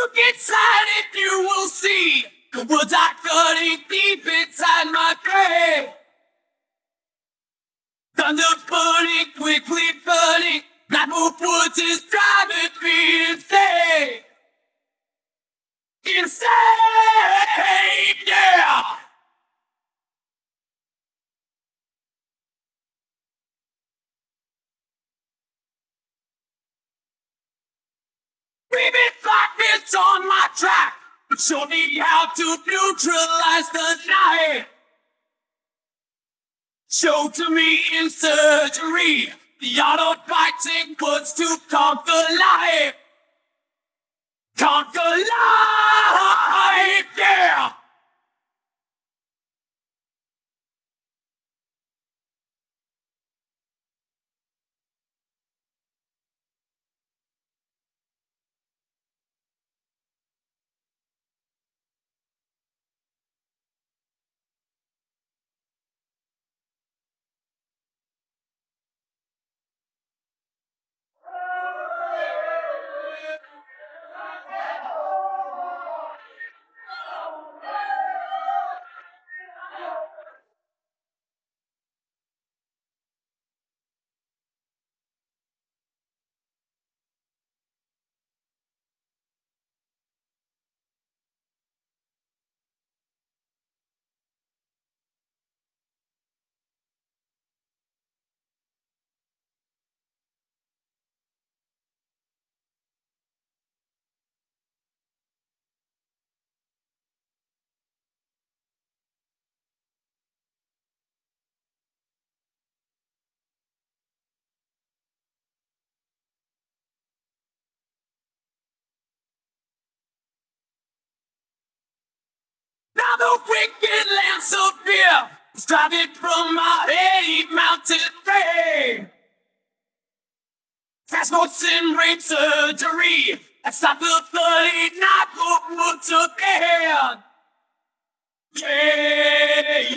Look inside if you will see the woods are cutting deep inside my grave. Thunder burning, quickly burning. Blackwood Woods is driving me insane. Insane, show me how to neutralize the night. Show to me in surgery the art of fighting words to conquer life. started from my eight mountain brain. Fast notes and brain surgery. I stopped the bloody knock on wood again. Yeah.